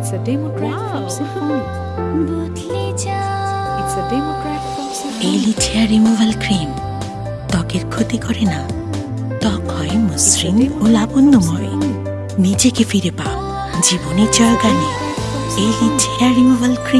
It's a demo track wow. from Symphony. It's a demo track from Symphony. Elite hair removal cream ত্বকের ক্ষতি করে না ত্বক হয় মসৃণ ও লাবণ্যময় নিজেকে ফিরে পাও জীবনের জয়গানে এই হেয়ার রিমুভাল ক্রিম